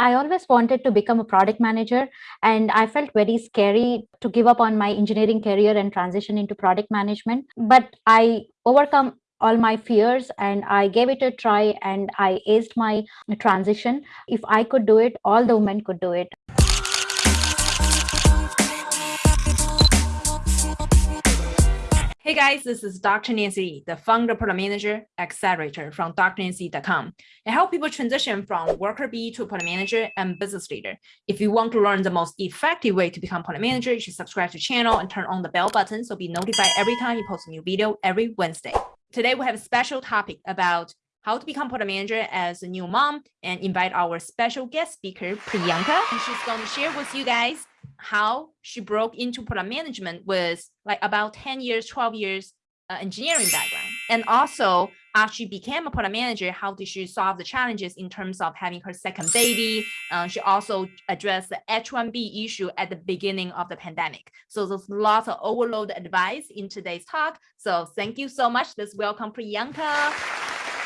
I always wanted to become a product manager and I felt very scary to give up on my engineering career and transition into product management. But I overcome all my fears and I gave it a try and I aced my transition. If I could do it, all the women could do it. Hey guys, this is Dr. Nancy, the founder product manager accelerator from drnancy.com. I help people transition from worker bee to product manager and business leader. If you want to learn the most effective way to become product manager, you should subscribe to the channel and turn on the bell button so be notified every time you post a new video every Wednesday. Today we have a special topic about how to become product manager as a new mom and invite our special guest speaker, Priyanka. And she's going to share with you guys how she broke into product management with like about 10 years, 12 years uh, engineering background. And also after she became a product manager, how did she solve the challenges in terms of having her second baby? Uh, she also addressed the H1B issue at the beginning of the pandemic. So there's lots of overload advice in today's talk. So thank you so much. Let's welcome Priyanka.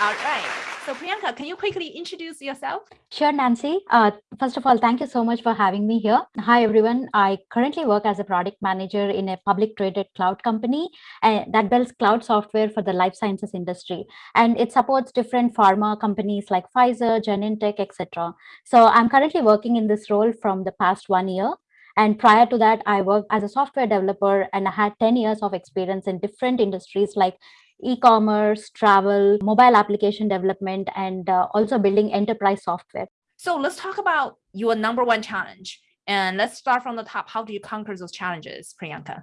All right. So Priyanka, can you quickly introduce yourself? Sure, Nancy. Uh, first of all, thank you so much for having me here. Hi, everyone. I currently work as a product manager in a public traded cloud company uh, that builds cloud software for the life sciences industry. And it supports different pharma companies like Pfizer, Genentech, etc. So I'm currently working in this role from the past one year. And prior to that, I worked as a software developer and I had 10 years of experience in different industries like e-commerce, travel, mobile application development, and uh, also building enterprise software. So let's talk about your number one challenge. And let's start from the top. How do you conquer those challenges, Priyanka?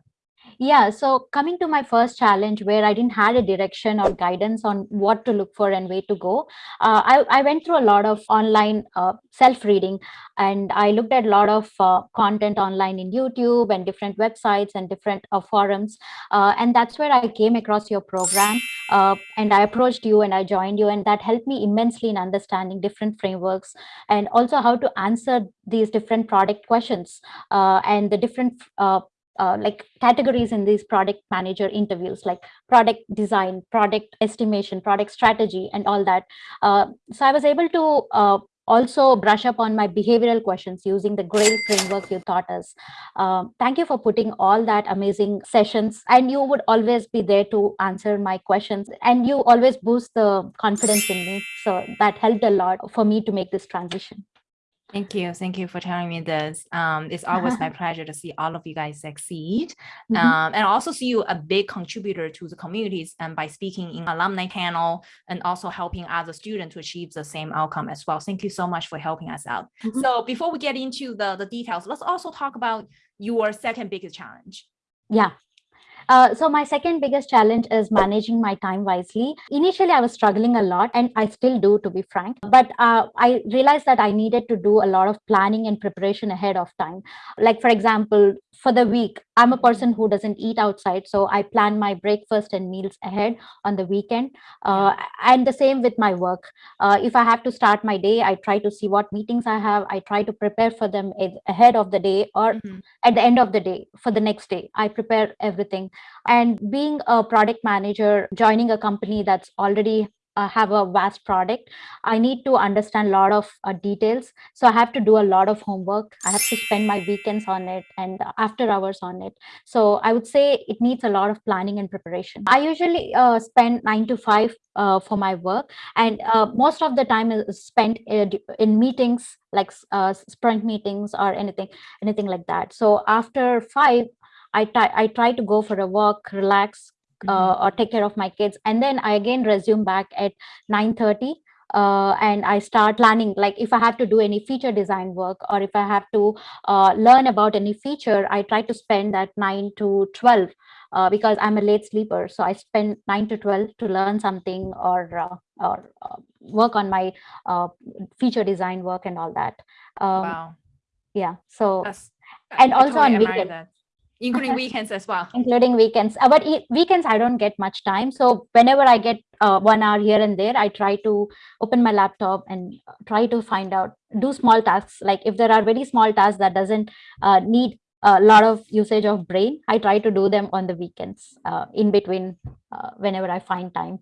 Yeah, so coming to my first challenge where I didn't had a direction or guidance on what to look for and where to go, uh, I, I went through a lot of online uh, self-reading and I looked at a lot of uh, content online in YouTube and different websites and different uh, forums. Uh, and that's where I came across your program uh, and I approached you and I joined you and that helped me immensely in understanding different frameworks and also how to answer these different product questions and the different uh, like categories in these product manager interviews like product design product estimation product strategy and all that. Uh, so i was able to uh, also brush up on my behavioral questions using the grail framework you taught us. Um, thank you for putting all that amazing sessions and you would always be there to answer my questions and you always boost the confidence in me. So that helped a lot for me to make this transition Thank you. Thank you for telling me this. Um, it's always my pleasure to see all of you guys succeed. Mm -hmm. um, and also see you a big contributor to the communities and by speaking in alumni panel and also helping other students to achieve the same outcome as well. Thank you so much for helping us out. Mm -hmm. So before we get into the, the details, let's also talk about your second biggest challenge. Yeah. Uh, so my second biggest challenge is managing my time wisely. Initially, I was struggling a lot and I still do, to be frank, but uh, I realized that I needed to do a lot of planning and preparation ahead of time. Like, for example, for the week, I'm a person who doesn't eat outside. So I plan my breakfast and meals ahead on the weekend. Uh, and the same with my work. Uh, if I have to start my day, I try to see what meetings I have. I try to prepare for them ahead of the day or mm -hmm. at the end of the day for the next day. I prepare everything. And being a product manager, joining a company that's already uh, have a vast product, I need to understand a lot of uh, details. So I have to do a lot of homework. I have to spend my weekends on it and after hours on it. So I would say it needs a lot of planning and preparation. I usually uh, spend nine to five uh, for my work and uh, most of the time is spent in meetings like uh, sprint meetings or anything, anything like that. So after five, I, I try to go for a walk, relax, uh, mm-hmm. or take care of my kids and then i again resume back at 9 30 uh, and I start planning like if I have to do any feature design work or if I have to uh, learn about any feature, I try to spend that 9 to 12 uh, because I'm a late sleeper. So I spend 9 to 12 to learn something or, uh, or uh, work on my uh, feature design work and all that. Um, wow. Yeah. So, That's, and also on weekends including weekends as well. Including weekends. Uh, but weekends i don't get much time. So whenever i get uh, one hour here and there i try to open my laptop and try to find out do small tasks. Like if there are very small tasks that doesn't uh, need a lot of usage of brain i try to do them on the weekends uh, in between uh, whenever i find time.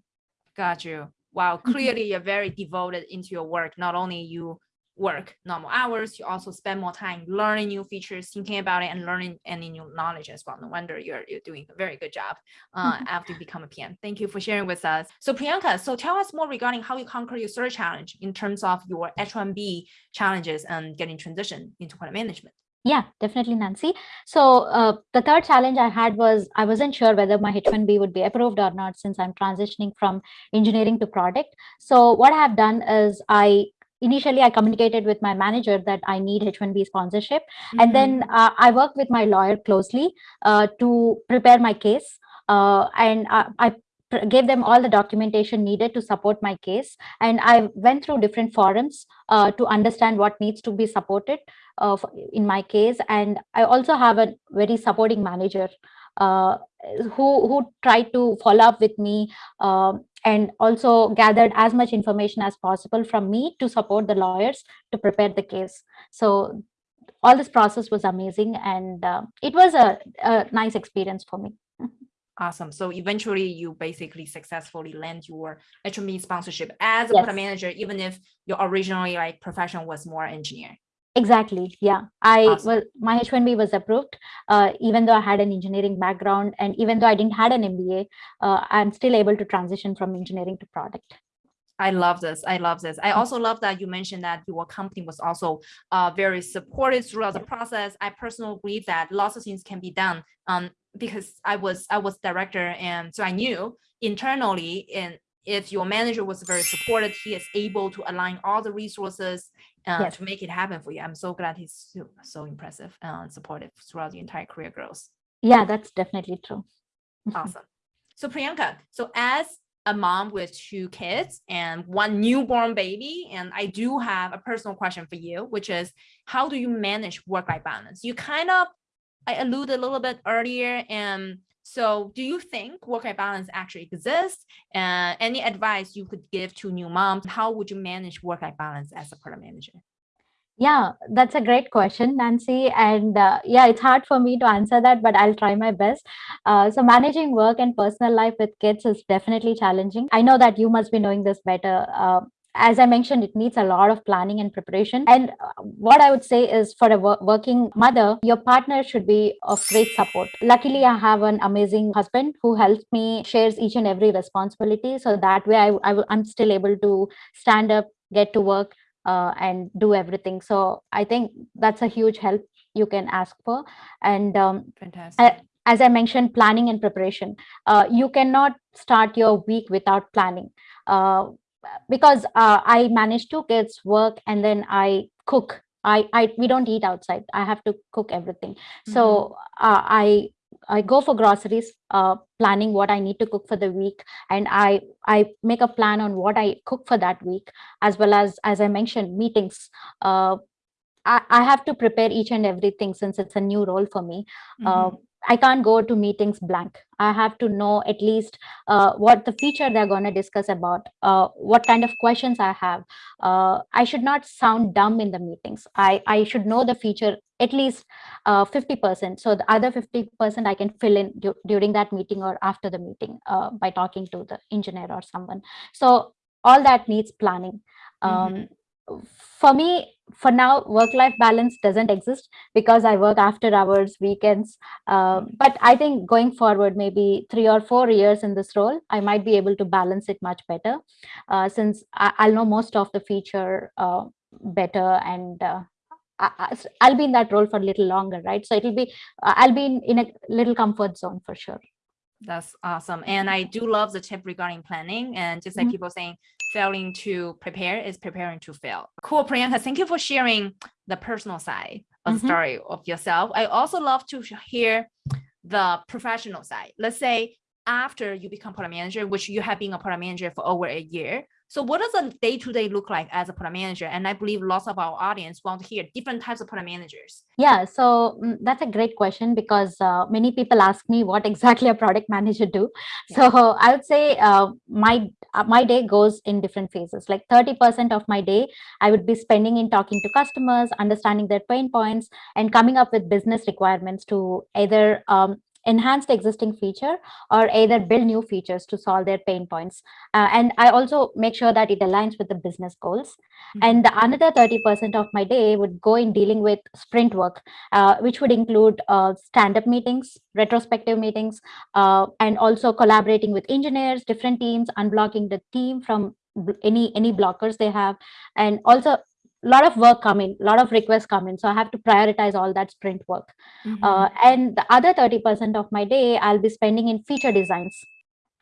Got you. Wow. Clearly you're very devoted into your work. Not only you work normal hours, you also spend more time learning new features, thinking about it, and learning any new knowledge as well. No wonder you're you're doing a very good job uh, after you become a PM. Thank you for sharing with us. So Priyanka, so tell us more regarding how you conquer your search challenge in terms of your H1B challenges and getting transition into product management. Yeah, definitely, Nancy. So uh, the third challenge I had was I wasn't sure whether my H1B would be approved or not since I'm transitioning from engineering to product. So what I have done is I initially I communicated with my manager that I need H1B sponsorship. Mm -hmm. And then mm-hmm. uh, I worked with my lawyer closely uh, to prepare my case. Uh, and I, gave them all the documentation needed to support my case. And I went through different forums uh, to understand what needs to be supported uh, in my case. And I also have a very supporting manager uh, who, who tried to follow up with me um, and also gathered as much information as possible from me to support the lawyers to prepare the case. So all this process was amazing and uh, it was a, a nice experience for me. Awesome. So eventually you basically successfully land your H1B sponsorship as a yes. product manager, even if your originally like profession was more engineer. Exactly. Yeah. I awesome. was my H1B was approved, uh, even though I had an engineering background and even though I didn't had an MBA, uh, I'm still able to transition from engineering to product. I love this. I love this. I mm. also love that you mentioned that your company was also uh, very supportive throughout the process. I personally believe that lots of things can be done um, because I was I was director and so I knew internally and if your manager was very supportive, he is able to align all the resources uh, yes. to make it happen for you. I'm so glad he's so, so impressive and supportive throughout the entire career growth. Yeah, that's definitely true. awesome. So Priyanka, so as a mom with two kids and one newborn baby. And I do have a personal question for you, which is how do you manage work-life balance? You kind of, I alluded a little bit earlier. And so do you think work-life balance actually exists? And uh, any advice you could give to new moms? How would you manage work-life balance as a product manager? Yeah, that's a great question, Nancy. And uh, yeah, it's hard for me to answer that, but I'll try my best. Uh, so managing work and personal life with kids is definitely challenging. I know that you must be knowing this better. Uh, as I mentioned, it needs a lot of planning and preparation. And uh, what I would say is for a working mother, your partner should be of great support. Luckily, I have an amazing husband who helps me, shares each and every responsibility. So that way I, I I'm still able to stand up, get to work, uh, and do everything. So I think that's a huge help you can ask for. And um, Fantastic. as I mentioned, planning and preparation. Uh, you cannot start your week without planning. Uh, because uh, I manage two kids, work, and then I cook. I, I we don't eat outside. I have to cook everything. Mm -hmm. So mm-hmm. uh, I I go for groceries, uh, planning what I need to cook for the week, and I I make a plan on what I cook for that week, as well as as I mentioned meetings. Uh, I, I have to prepare each and everything since it's a new role for me. Mm -hmm. uh, I can't go to meetings blank. I have to know at least uh, what the feature they're going to discuss about, uh, what kind of questions I have. Uh, I should not sound dumb in the meetings. I, I should know the feature at least 50%. Uh, so the other 50% I can fill in du during that meeting or after the meeting uh, by talking to the engineer or someone. So all that needs planning. Mm -hmm. Um, for me, for now, work-life balance doesn't exist because I work after hours, weekends. Uh, but I think going forward, maybe three or four years in this role, I might be able to balance it much better uh, since I, will know most of the feature uh, better and uh, I, will be in that role for a little longer, right? So it'll be, uh, I'll be in, in a little comfort zone for sure. That's awesome. And I do love the tip regarding planning and just like mm -hmm. people saying, failing to prepare is preparing to fail. Cool, Priyanka. Thank you for sharing the personal side of mm -hmm. the story of yourself. I also love to hear the professional side. Let's say after you become product manager, which you have been a product manager for over a year, so what does a day-to-day -day look like as a product manager? And I believe lots of our audience want to hear different types of product managers. Yeah, so mm, that's a great question because uh, many people ask me what exactly a product manager do. Yeah. So I would say uh, my uh, my day goes in different phases. Like 30% of my day, I would be spending in talking to customers, understanding their pain points, and coming up with business requirements to either um, enhance the existing feature or either build new features to solve their pain points. Uh, and I also make sure that it aligns with the business goals. Mm -hmm. And the another 30% of my day would go in dealing with sprint work, uh, which would include uh, stand-up meetings, retrospective meetings, uh, and also collaborating with engineers, different teams, unblocking the team from any any blockers they have, and also a lot of work come in, a lot of requests come in. So I have to prioritize all that sprint work. Mm -hmm. uh, and the other 30% of my day, I'll be spending in feature designs.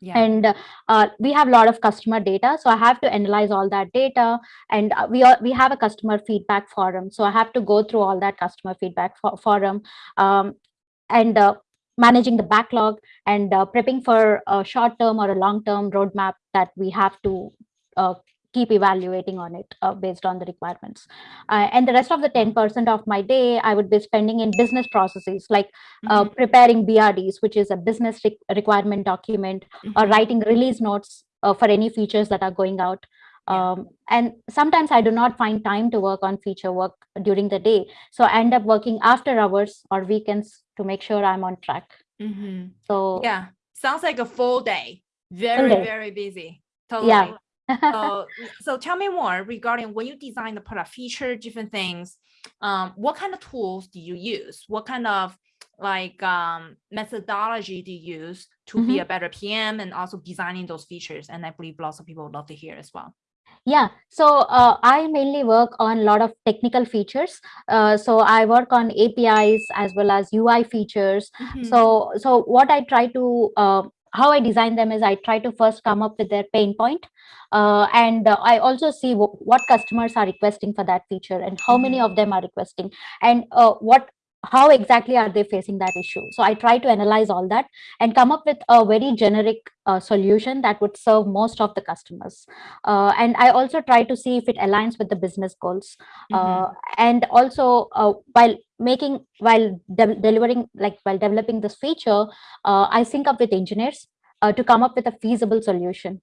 Yeah. And uh, we have a lot of customer data. So I have to analyze all that data. And uh, we, are, we have a customer feedback forum. So I have to go through all that customer feedback for, forum um, and uh, managing the backlog and uh, prepping for a short term or a long term roadmap that we have to uh, keep evaluating on it uh, based on the requirements. Uh, and the rest of the 10% of my day, I would be spending in business processes like mm -hmm. preparing BRDs, which is a business re requirement document, mm -hmm. or mm-hmm. writing release notes uh, for any features that are going out. Um, and sometimes I do not find time to work on feature work during the day. So I end up working after hours or weekends to make sure I'm on track. Mm -hmm. So yeah, sounds like a full day. Very, full day. very busy. Totally. Yeah so, so tell me more regarding when you design the product feature, different things, um, what kind of tools do you use? What kind of like um, methodology do you use to mm -hmm. be mm-hmm. a better PM and also designing those features? And I believe lots of people would love to hear as well. Yeah, so uh, I mainly work on a lot of technical features. Uh, so I work on APIs as well as UI features. Mm -hmm. So so what I try to uh, how I design them is I try to first come up with their pain point, uh, and uh, I also see what customers are requesting for that feature and how many mm-hmm. of them are requesting and uh, what how exactly are they facing that issue? So i try to analyze all that and come up with a very generic uh, solution that would serve most of the customers. Uh, and i also try to see if it aligns with the business goals. Mm -hmm. and also uh, while making while de delivering like while developing this feature uh, i sync up with engineers to come up with a feasible solution.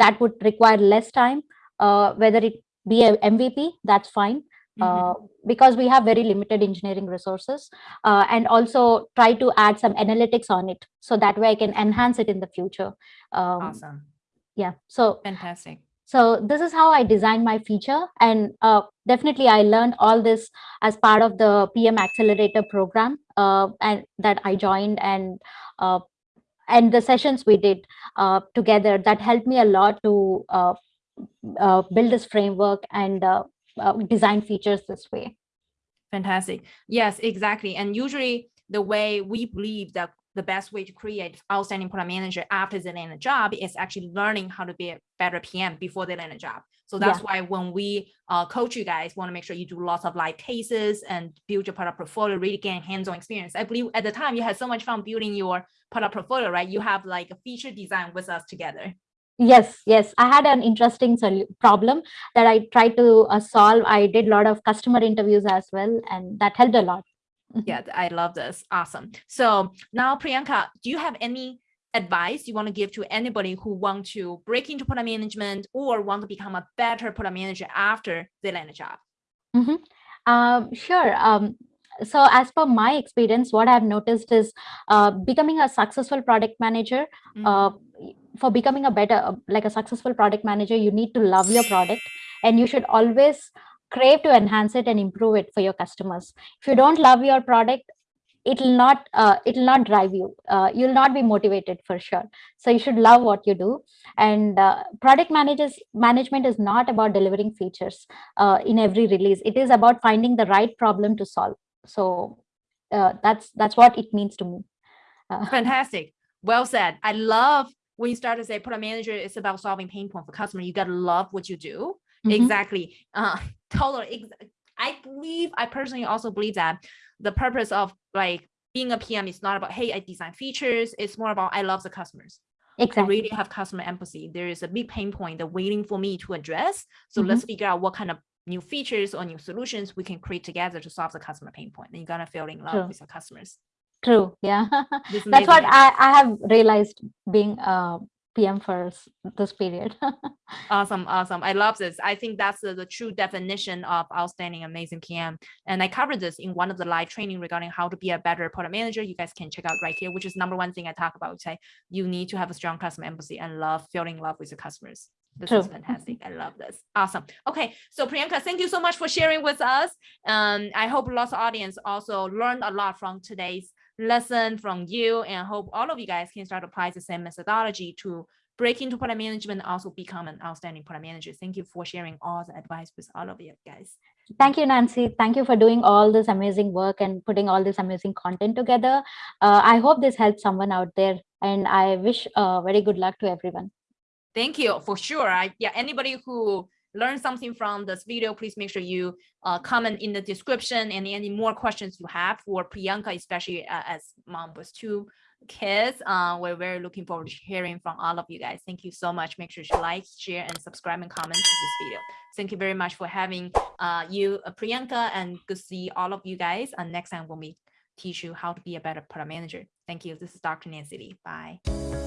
That would require less time whether it be a mvp that's fine Mm -hmm. because we have very limited engineering resources uh, and also try to add some analytics on it so that way I can enhance it in the future. Um, awesome. Yeah. So fantastic. So this is how I designed my feature and uh, definitely I learned all this as part of the PM Accelerator program uh, and that I joined and uh, and the sessions we did uh, together that helped me a lot to uh, uh, build this framework and uh, design features this way. Fantastic. Yes, exactly. And usually the way we believe that the best way to create outstanding product manager after they land a job is actually learning how to be a better PM before they land a job. So that's yeah. why when we uh, coach you guys, want to make sure you do lots of live cases and build your product portfolio, really gain hands-on experience. I believe at the time you had so much fun building your product portfolio, right? You have like a feature design with us together. Yes, yes. I had an interesting problem that I tried to uh, solve. I did a lot of customer interviews as well, and that helped a lot. yeah, I love this. Awesome. So now, Priyanka, do you have any advice you want to give to anybody who want to break into product management or want to become a better product manager after they land a job? Mm -hmm. um, sure. Um, so as per my experience, what I've noticed is uh, becoming a successful product manager, mm -hmm. uh, for becoming a better like a successful product manager you need to love your product and you should always crave to enhance it and improve it for your customers. If you don't love your product it will not uh, it will not drive you. Uh, you'll not be motivated for sure. So you should love what you do. And uh, product managers management is not about delivering features uh, in every release. It is about finding the right problem to solve. So uh, that's that's what it means to me. Uh, fantastic. Well said. I love when you start to say product manager is about solving pain point for customer, you got to love what you do. Mm -hmm. Exactly. Uh, totally. I believe, I personally also believe that the purpose of like being a PM is not about, hey, I design features. It's more about, I love the customers. Exactly. I really have customer empathy. There is a big pain point that waiting for me to address. So mm -hmm. let's figure out what kind of new features or new solutions we can create together to solve the customer pain point. And you're gonna feel in love sure. with your customers true yeah that's what I, I have realized being a PM for this period. awesome, awesome. I love this. I think that's the, the, true definition of outstanding, amazing PM. And I covered this in one of the live training regarding how to be a better product manager. You guys can check out right here, which is number one thing I talk about. Say you need to have a strong customer empathy and love, feeling love with your customers. This True. is fantastic. I love this. Awesome. Okay. So Priyanka, thank you so much for sharing with us. Um, I hope lots of audience also learned a lot from today's lesson from you and hope all of you guys can start apply the same methodology to break into product management also become an outstanding product manager. Thank you for sharing all the advice with all of you guys. Thank you, Nancy. Thank you for doing all this amazing work and putting all this amazing content together. Uh, I hope this helps someone out there and I wish uh, very good luck to everyone. Thank you for sure. I, yeah, anybody who learn something from this video, please make sure you uh, comment in the description and any more questions you have for Priyanka, especially uh, as mom with two kids. Uh, we're very looking forward to hearing from all of you guys. Thank you so much. Make sure to like, share, and subscribe and comment to this video. Thank you very much for having uh, you, uh, Priyanka, and good to see all of you guys. And next time when we teach you how to be a better product manager. Thank you. This is Dr. Nancy Li. Bye.